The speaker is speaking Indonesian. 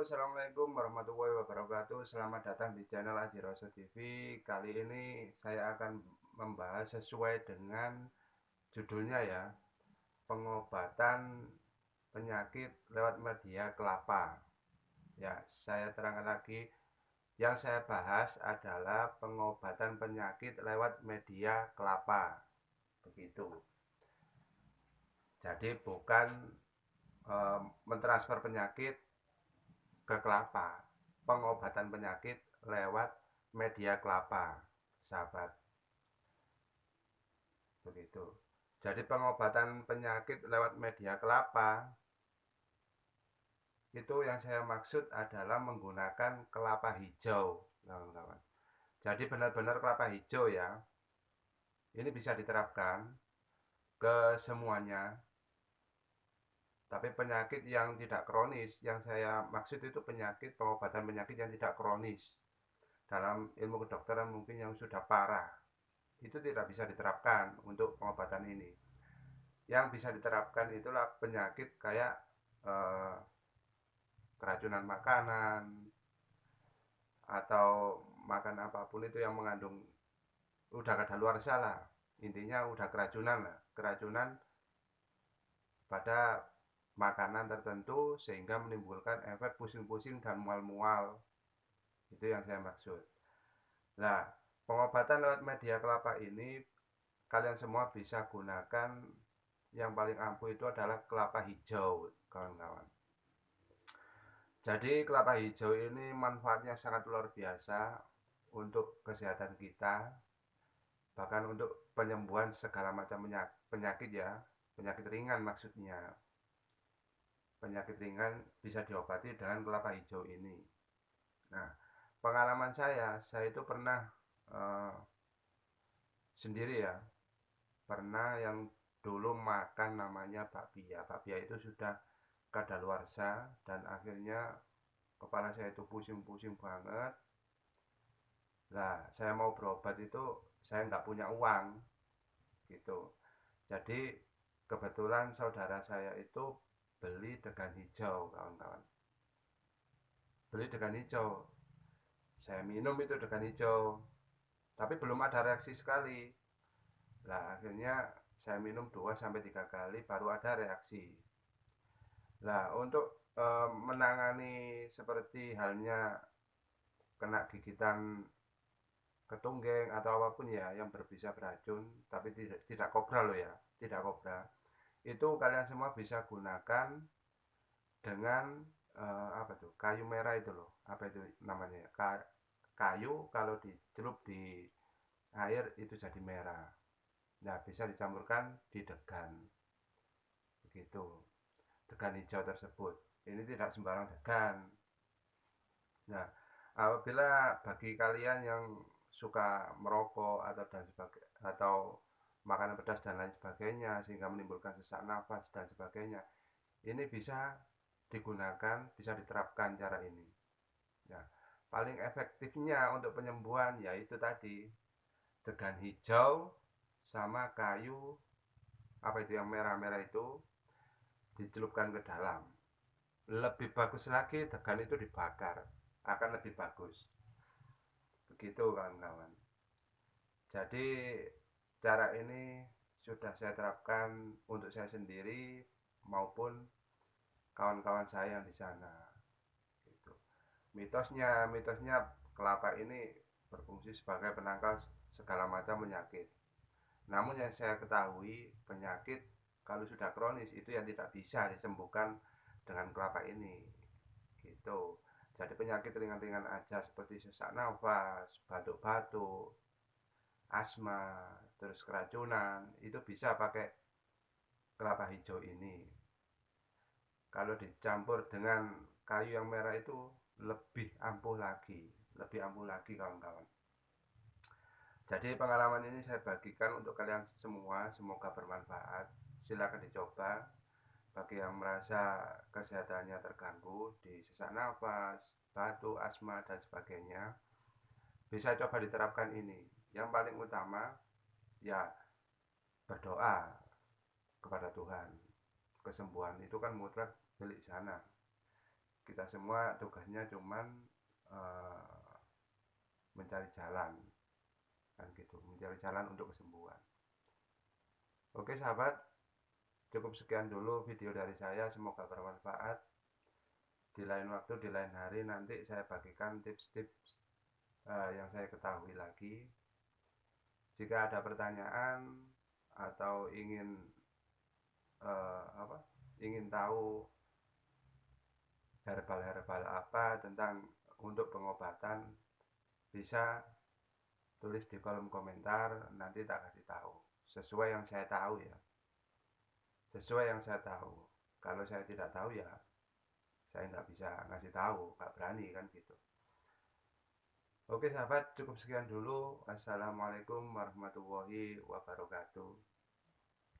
Assalamualaikum warahmatullahi wabarakatuh. Selamat datang di channel Aji Roso TV. Kali ini saya akan membahas sesuai dengan judulnya ya, pengobatan penyakit lewat media kelapa. Ya, saya terangkan lagi, yang saya bahas adalah pengobatan penyakit lewat media kelapa. Begitu. Jadi bukan e, mentransfer penyakit ke kelapa. Pengobatan penyakit lewat media kelapa, sahabat. Begitu. Jadi pengobatan penyakit lewat media kelapa itu yang saya maksud adalah menggunakan kelapa hijau, kawan-kawan. Jadi benar-benar kelapa hijau ya. Ini bisa diterapkan ke semuanya tapi penyakit yang tidak kronis, yang saya maksud itu penyakit pengobatan penyakit yang tidak kronis. Dalam ilmu kedokteran mungkin yang sudah parah. Itu tidak bisa diterapkan untuk pengobatan ini. Yang bisa diterapkan itulah penyakit kayak eh, keracunan makanan atau makan apa pun itu yang mengandung udah kada luar salah. Intinya udah keracunan lah, keracunan pada makanan tertentu sehingga menimbulkan efek pusing-pusing dan mual-mual. Itu yang saya maksud. Nah, pengobatan lewat media kelapa ini kalian semua bisa gunakan yang paling ampuh itu adalah kelapa hijau, kawan-kawan. Jadi kelapa hijau ini manfaatnya sangat luar biasa untuk kesehatan kita, bahkan untuk penyembuhan segala macam penyakit ya, penyakit ringan maksudnya penyakit ringan bisa diobati dengan kelapa hijau ini. Nah, pengalaman saya, saya itu pernah uh, sendiri ya, pernah yang dulu makan namanya bakpia. Bakpia itu sudah kadaluarsa dan akhirnya kepala saya itu pusing-pusing banget. Nah, saya mau berobat itu saya nggak punya uang, gitu. Jadi kebetulan saudara saya itu beli degan hijau kawan-kawan. Beli degan hijau. Saya minum itu degan hijau tapi belum ada reaksi sekali. Lah akhirnya saya minum 2 sampai tiga kali baru ada reaksi. Lah untuk e, menangani seperti halnya kena gigitan ketunggeng atau apa pun ya yang berbisa beracun tapi tidak tidak kobra loh ya tidak kobra itu kalian semua bisa gunakan dengan uh, apa tuh kayu merah itu loh. Apa itu namanya? Ka kayu kalau dicelup di air itu jadi merah. Nah bisa dicampurkan di degan. Begitu. Degan hijau tersebut. Ini tidak sembarang degan. Nah apabila bagi kalian yang suka merokok atau dan sebagai atau makanan pedas dan lain sebagainya sehingga menimbulkan sesak nafas dan sebagainya. Ini bisa digunakan bisa diterapkan cara ini. Ya paling efektifnya untuk penyembuhan yaitu tadi degan hijau sama kayu apa itu yang merah-merah itu dicelupkan ke dalam. Lebih bagus lagi degan itu dibakar akan lebih bagus. Begitu kawan-kawan. Jadi Cara ini sudah saya terapkan untuk saya sendiri maupun kawan-kawan saya yang di sana. Gitu. Mitosnya, mitosnya kelapa ini berfungsi sebagai penangkal segala macam penyakit. Namun yang saya ketahui penyakit kalau sudah kronis itu yang tidak bisa disembuhkan dengan kelapa ini. Gitu. Jadi penyakit ringan-ringan aja seperti sesak nafas, batuk-batuk, asma, terus keracunan, itu bisa pakai kelapa hijau ini. Kalau dicampur dengan kayu yang merah itu lebih ampuh lagi, lebih ampuh lagi kawan-kawan. Jadi pengalaman ini saya bagikan untuk kalian semua, semoga bermanfaat. Silahkan dicoba. Bagi yang merasa kesehatannya terganggu di sesak nafas, batuk, asma, dan sebagainya, bisa coba diterapkan ini yang paling utama ya berdoa kepada Tuhan. Kesembuhan itu kan mutlak milik sana kita semua tugasnya cuman uh, mencari jalan kan gitu. Mencari jalan untuk kesembuhan. Oke sahabat. Cukup sekian dulu video dari saya. Semoga bermanfaat. Di lain waktu di lain hari nanti saya bagikan tips-tips uh, yang saya ketahui lagi jika ada pertanyaan atau ingin uh, apa ingin tahu herbal-herbal apa tentang untuk pengobatan bisa tulis di kolom komentar nanti tak kasih tahu. Sesuai yang saya tahu ya. Sesuai yang saya tahu. Kalau saya tidak tahu ya saya nggak bisa ngasih tahu nggak berani kan gitu oke sahabat cukup sekian dulu. Assalamualaikum warahmatullahi wabarakatuh